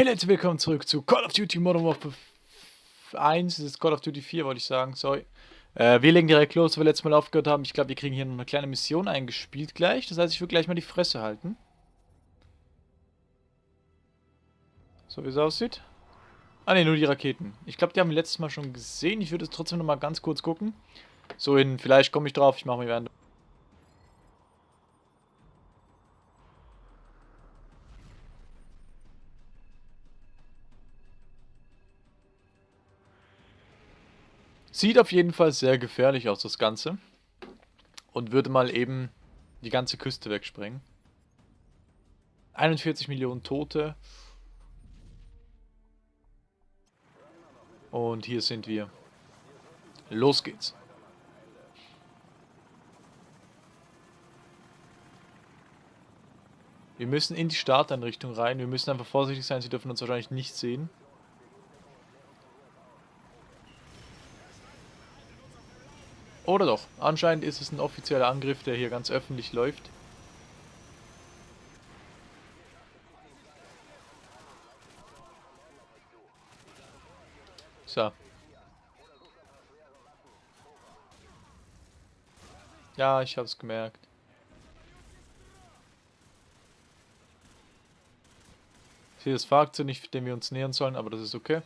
Hey Leute, willkommen zurück zu Call of Duty Modern Warfare 1. Das ist Call of Duty 4, wollte ich sagen, sorry. Äh, wir legen direkt los, wo wir letztes Mal aufgehört haben. Ich glaube, wir kriegen hier noch eine kleine Mission eingespielt gleich. Das heißt, ich will gleich mal die Fresse halten. So wie es aussieht. Ah ne, nur die Raketen. Ich glaube, die haben wir letztes Mal schon gesehen. Ich würde es trotzdem noch mal ganz kurz gucken. So in, vielleicht komme ich drauf, ich mache mir während... Sieht auf jeden Fall sehr gefährlich aus, das Ganze. Und würde mal eben die ganze Küste wegsprengen. 41 Millionen Tote. Und hier sind wir. Los geht's. Wir müssen in die Starteinrichtung rein. Wir müssen einfach vorsichtig sein. Sie dürfen uns wahrscheinlich nicht sehen. Oder doch. Anscheinend ist es ein offizieller Angriff, der hier ganz öffentlich läuft. So. Ja, ich hab's gemerkt. Ich sehe das Fahrzeug nicht, dem wir uns nähern sollen, aber das ist okay.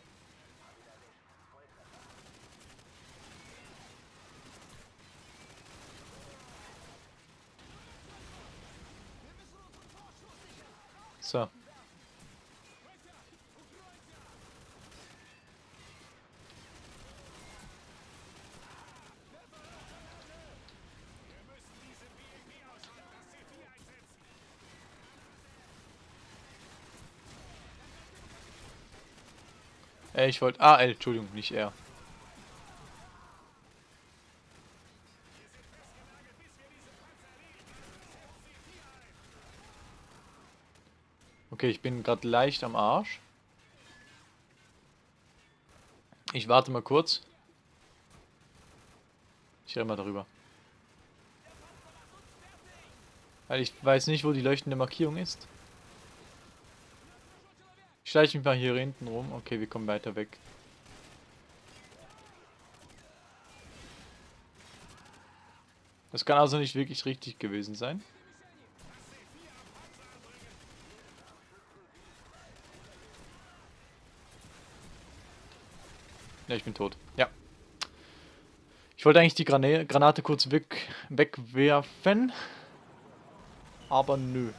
So. Äh, ich wollte... Ah, L, Entschuldigung, nicht R. Okay, ich bin gerade leicht am Arsch. Ich warte mal kurz. Ich renne mal darüber. Weil ich weiß nicht, wo die leuchtende Markierung ist. Ich schleiche mich mal hier hinten rum. Okay, wir kommen weiter weg. Das kann also nicht wirklich richtig gewesen sein. Ja, ich bin tot. Ja. Ich wollte eigentlich die Granate kurz weg wegwerfen. Aber nö.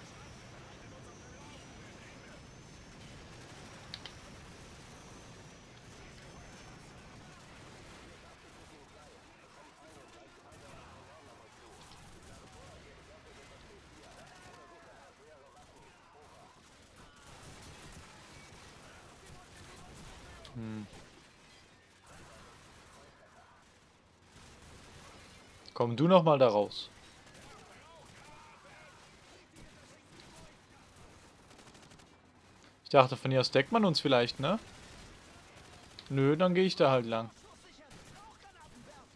Hm. Komm du noch mal da raus. Ich dachte, von hier aus deckt man uns vielleicht, ne? Nö, dann gehe ich da halt lang.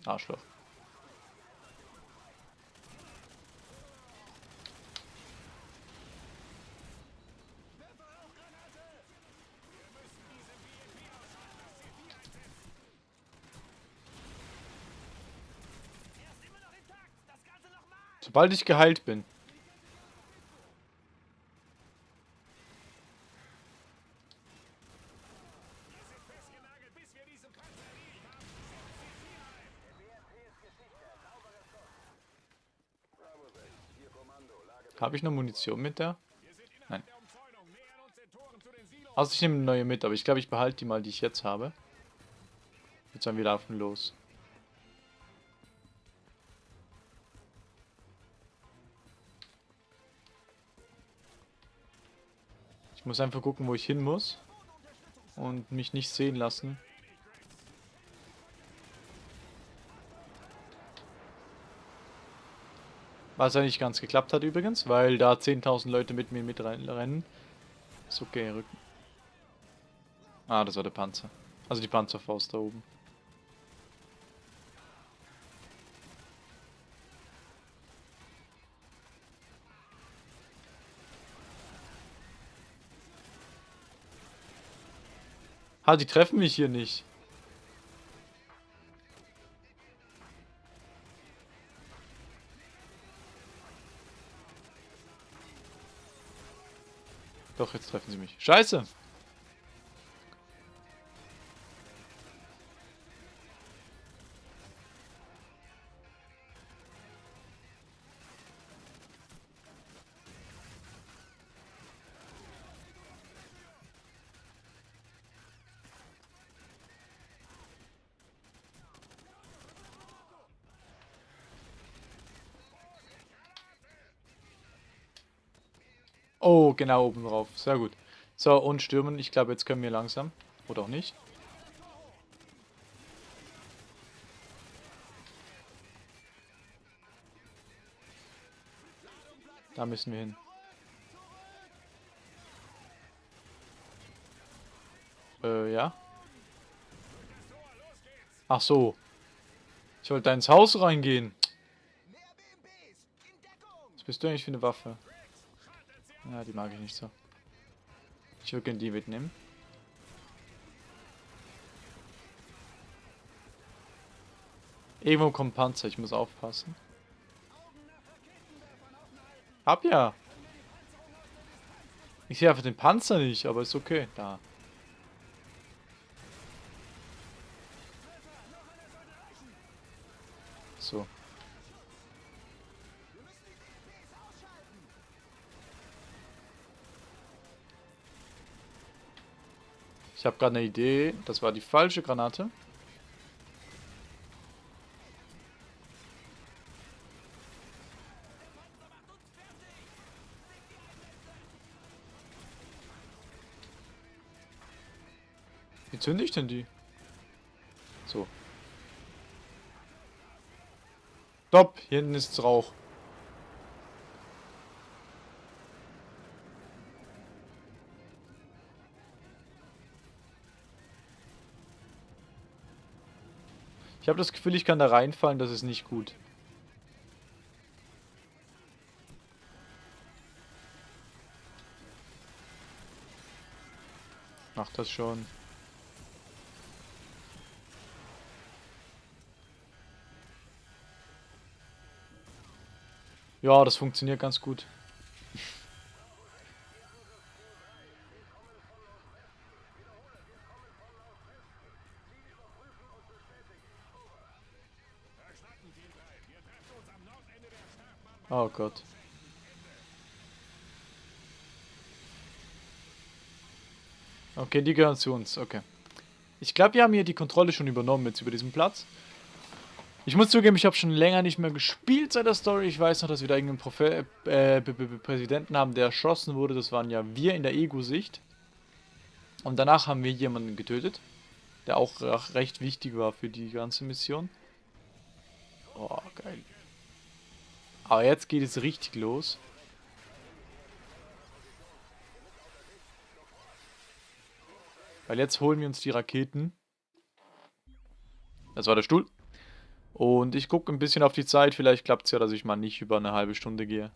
Arschloch. Sobald ich geheilt bin. Habe ich noch Munition mit der? Nein. Also ich nehme eine neue mit, aber ich glaube, ich behalte die mal, die ich jetzt habe. Jetzt dann wir laufen los. Muss einfach gucken, wo ich hin muss. Und mich nicht sehen lassen. Was ja nicht ganz geklappt hat übrigens, weil da 10.000 Leute mit mir mitrennen. Ist okay, Rücken. Ah, das war der Panzer. Also die Panzerfaust da oben. Ha, die treffen mich hier nicht. Doch, jetzt treffen sie mich. Scheiße! Oh, genau oben drauf. Sehr gut. So, und stürmen. Ich glaube, jetzt können wir langsam. Oder auch nicht. Da müssen wir hin. Äh, ja. Ach so. Ich wollte da ins Haus reingehen. Was bist du eigentlich für eine Waffe? Ja, die mag ich nicht so. Ich würde gerne die mitnehmen. Irgendwo kommt Panzer, ich muss aufpassen. Hab ja. Ich sehe einfach den Panzer nicht, aber ist okay. Da. So. Ich habe gerade eine Idee. Das war die falsche Granate. Wie zünde ich denn die? So. Stopp, hier hinten ist Rauch. Ich habe das Gefühl, ich kann da reinfallen, das ist nicht gut. Mach das schon. Ja, das funktioniert ganz gut. Oh Gott. Okay, die gehören zu uns. Okay. Ich glaube, wir haben hier die Kontrolle schon übernommen jetzt über diesen Platz. Ich muss zugeben, ich habe schon länger nicht mehr gespielt seit der Story. Ich weiß noch, dass wir da irgendeinen Profe äh, Präsidenten haben, der erschossen wurde. Das waren ja wir in der Ego-Sicht. Und danach haben wir jemanden getötet, der auch recht wichtig war für die ganze Mission. Oh, geil. Aber jetzt geht es richtig los. Weil jetzt holen wir uns die Raketen. Das war der Stuhl. Und ich gucke ein bisschen auf die Zeit. Vielleicht klappt es ja, dass ich mal nicht über eine halbe Stunde gehe.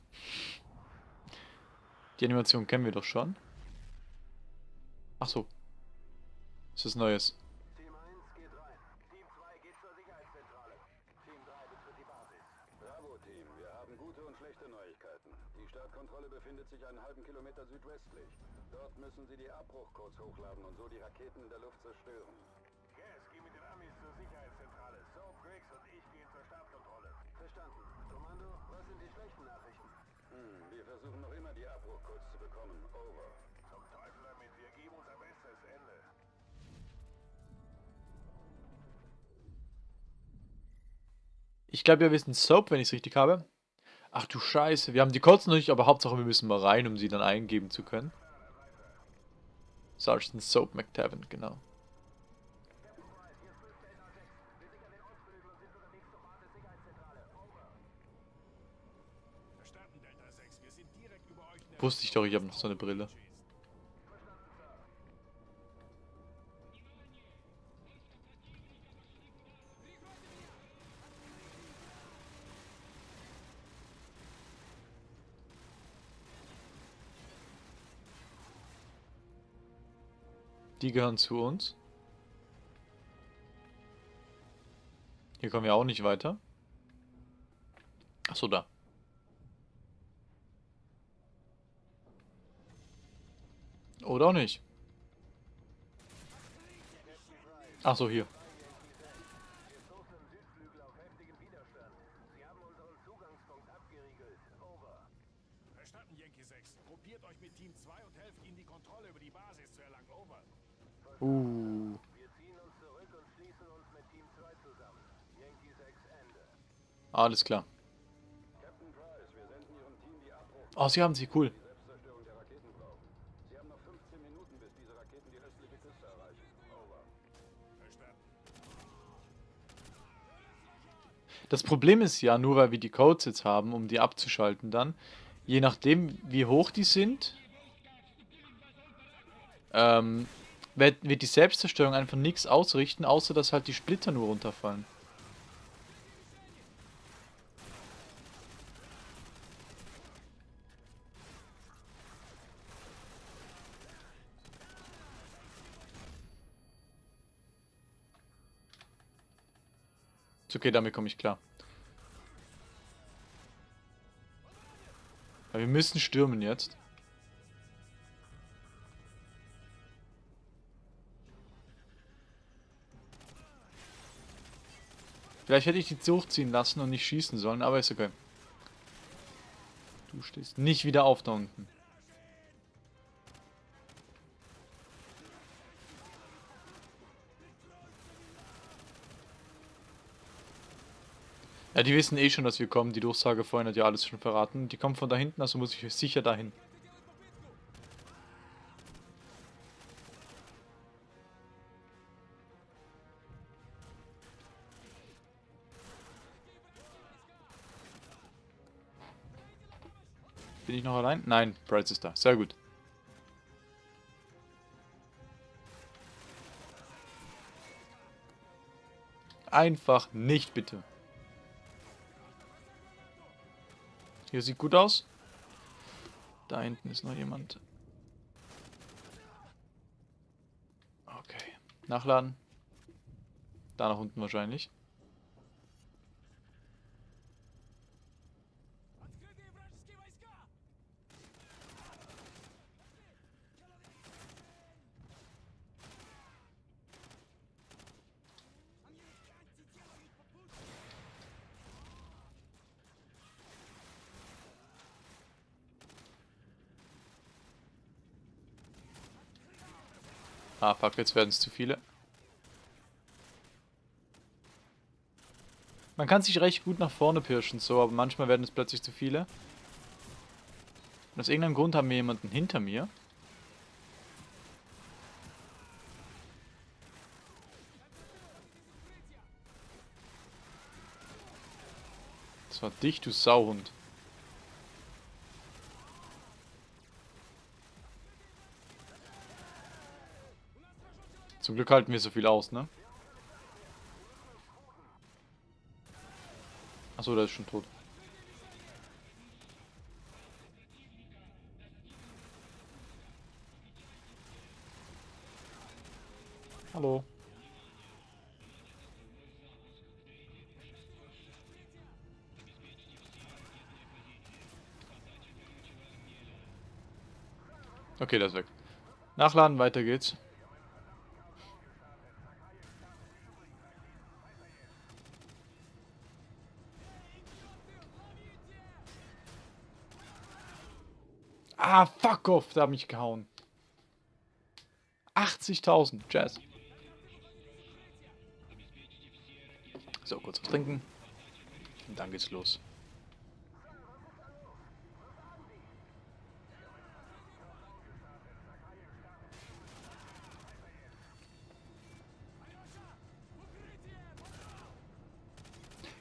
Die Animation kennen wir doch schon. Ach so. Das ist Neues. Müssen Sie die Abbruchcodes hochladen und so die Raketen in der Luft zerstören. Gas, geh mit den Amis zur Sicherheitszentrale. Soap, Griggs und ich gehen zur Startkontrolle. Verstanden. Kommando, was sind die schlechten Nachrichten? Hm, wir versuchen noch immer die Abbruchcodes zu bekommen. Over. Zum Teufel damit, wir geben unser bestes Ende. Ich glaube, wir wissen Soap, wenn ich es richtig habe. Ach du Scheiße, wir haben die Codes noch nicht, aber Hauptsache wir müssen mal rein, um sie dann eingeben zu können. Sergeant Soap McTaven, genau. Wusste ich doch, ich habe noch so eine Brille. Die gehören zu uns. Hier kommen wir auch nicht weiter. Achso, da. Oder auch nicht. Achso, hier. Diese Raketen die östliche Küste erreichen. Over. Verstanden. Das Problem ist ja, nur weil wir die Codes jetzt haben, um die abzuschalten dann, je nachdem wie hoch die sind, ähm, wird, wird die Selbstzerstörung einfach nichts ausrichten, außer dass halt die Splitter nur runterfallen. Okay, damit komme ich klar. Aber wir müssen stürmen jetzt. Vielleicht hätte ich die durchziehen lassen und nicht schießen sollen, aber ist okay. Du stehst nicht wieder auf da unten. Ja, die wissen eh schon, dass wir kommen. Die Durchsage vorhin hat ja alles schon verraten. Die kommen von da hinten, also muss ich sicher dahin. Bin ich noch allein? Nein, Bright ist da. Sehr gut. Einfach nicht, bitte. Hier sieht gut aus. Da hinten ist noch jemand. Okay. Nachladen. Da nach unten wahrscheinlich. Ah, fuck, jetzt werden es zu viele. Man kann sich recht gut nach vorne pirschen, so, aber manchmal werden es plötzlich zu viele. Und aus irgendeinem Grund haben wir jemanden hinter mir. Das war dich, du Sauhund. Zum Glück halten wir so viel aus, ne? Achso, der ist schon tot. Hallo. Okay, der ist weg. Nachladen, weiter geht's. Ah, fuck off, da hat mich gehauen. 80.000, Jazz. So, kurz was trinken. Und dann geht's los.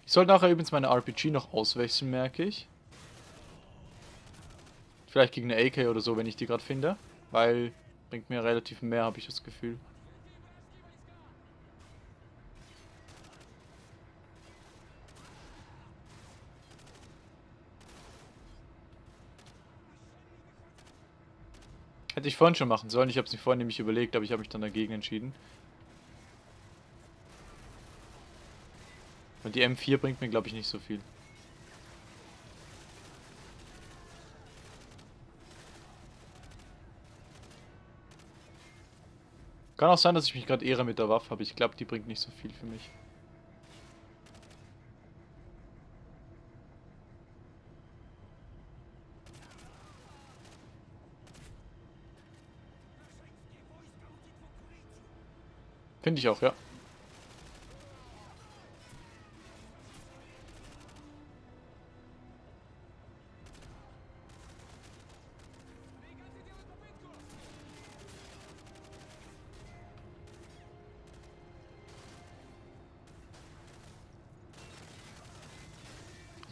Ich sollte nachher übrigens meine RPG noch auswechseln, merke ich. Vielleicht gegen eine AK oder so, wenn ich die gerade finde. Weil bringt mir relativ mehr, habe ich das Gefühl. Hätte ich vorhin schon machen sollen. Ich habe es nicht vorhin nämlich überlegt, aber ich habe mich dann dagegen entschieden. Und die M4 bringt mir, glaube ich, nicht so viel. Kann auch sein, dass ich mich gerade ehre mit der Waffe, aber ich glaube, die bringt nicht so viel für mich. Finde ich auch, ja.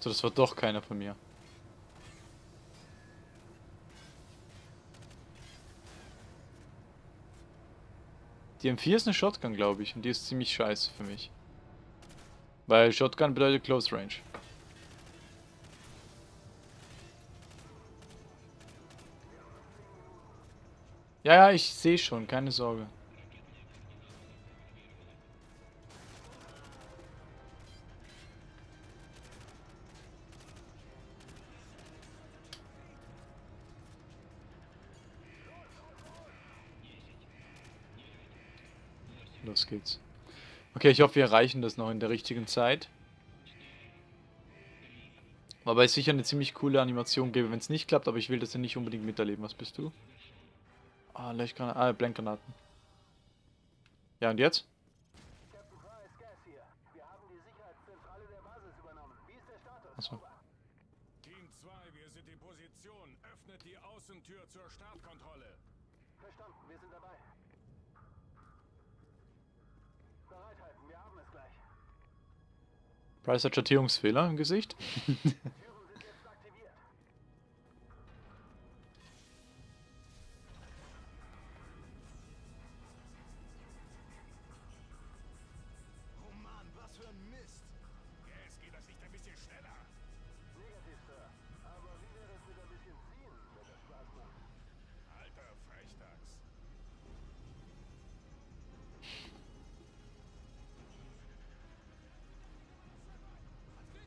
Also das war doch keiner von mir. Die M4 ist eine Shotgun, glaube ich, und die ist ziemlich scheiße für mich. Weil Shotgun bedeutet Close Range. Ja, ja, ich sehe schon, keine Sorge. Geht's. Okay, ich hoffe, wir erreichen das noch in der richtigen Zeit. Wobei es sicher eine ziemlich coole Animation gäbe, wenn es nicht klappt, aber ich will das ja nicht unbedingt miterleben. Was bist du? Ah, Leuchtgranaten. Ah, Blankgranaten. Ja, und jetzt? Captain Price, Gas hier. Wir haben die Sicherheitszentrale der Basis übernommen. Wie ist der Status? Achso. Team 2, wir sind in Position. Öffnet die Außentür zur Startkontrolle. Verstanden, wir sind dabei. Bereithalten, wir haben es gleich. Price hat Schattierungsfehler im Gesicht.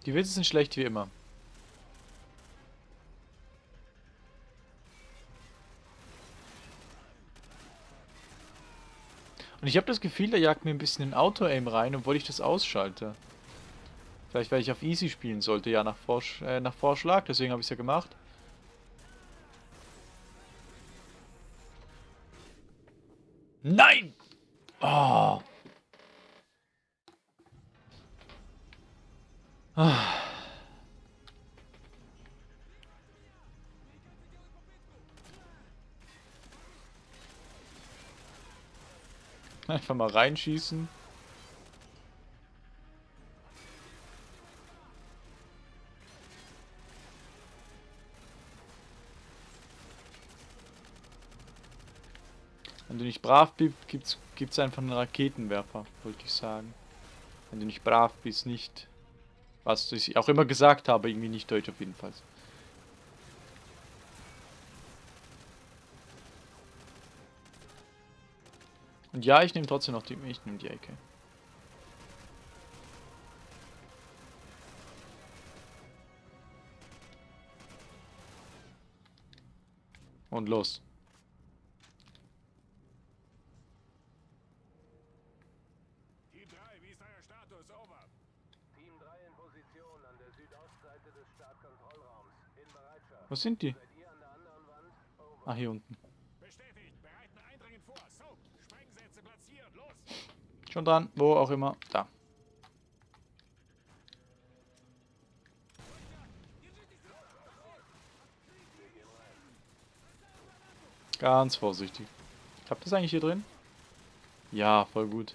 Die Witze sind schlecht wie immer. Und ich habe das Gefühl, da jagt mir ein bisschen ein Auto-Aim rein, obwohl ich das ausschalte. Vielleicht, weil ich auf Easy spielen sollte, ja, nach, Vorsch äh, nach Vorschlag, deswegen habe ich es ja gemacht. Nein! Oh. Einfach mal reinschießen. Wenn du nicht brav bist, gibt's, gibt's einfach einen Raketenwerfer, wollte ich sagen. Wenn du nicht brav bist, nicht. Was ich auch immer gesagt habe, irgendwie nicht deutsch auf jeden Fall. Und ja, ich nehme trotzdem noch die. Ich nehme die Ecke. Und los. Team 3, wie ist euer Status? Over. Team 3 in Position an der Südostseite des Startkontrollraums. In Wo sind die? Ah, hier unten. Schon dran, wo auch immer. Da. Ganz vorsichtig. Klappt das eigentlich hier drin? Ja, voll gut.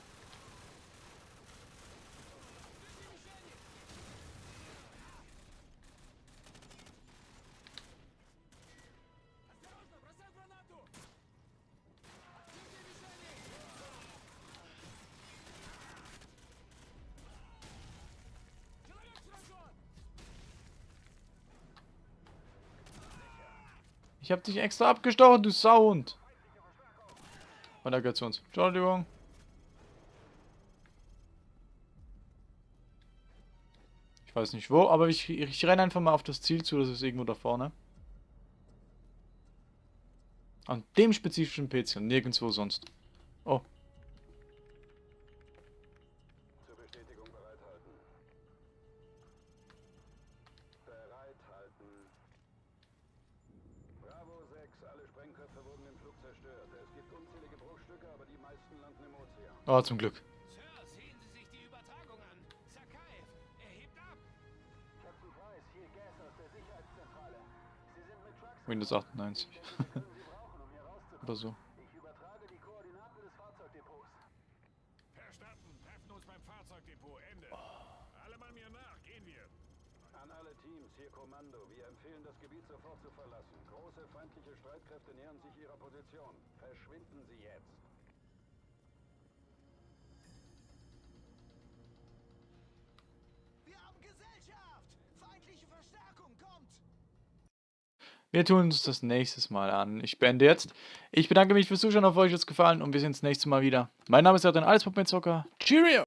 Ich hab dich extra abgestochen, du Sauhund. Und er gehört zu uns. Entschuldigung. weiß nicht wo, aber ich, ich renne einfach mal auf das Ziel zu, das ist irgendwo da vorne. An dem spezifischen PC nirgendwo sonst. Oh, nach. Gehen wir. An alle Teams, hier Kommando. Wir empfehlen, das Gebiet sofort zu verlassen. Große feindliche Streitkräfte nähern sich ihrer Position. Verschwinden Sie jetzt. Wir tun uns das nächstes Mal an. Ich beende jetzt. Ich bedanke mich fürs Zuschauen, hoffe euch hat es gefallen und wir sehen uns nächstes Mal wieder. Mein Name ist Adrian Alles Zocker. Cheerio!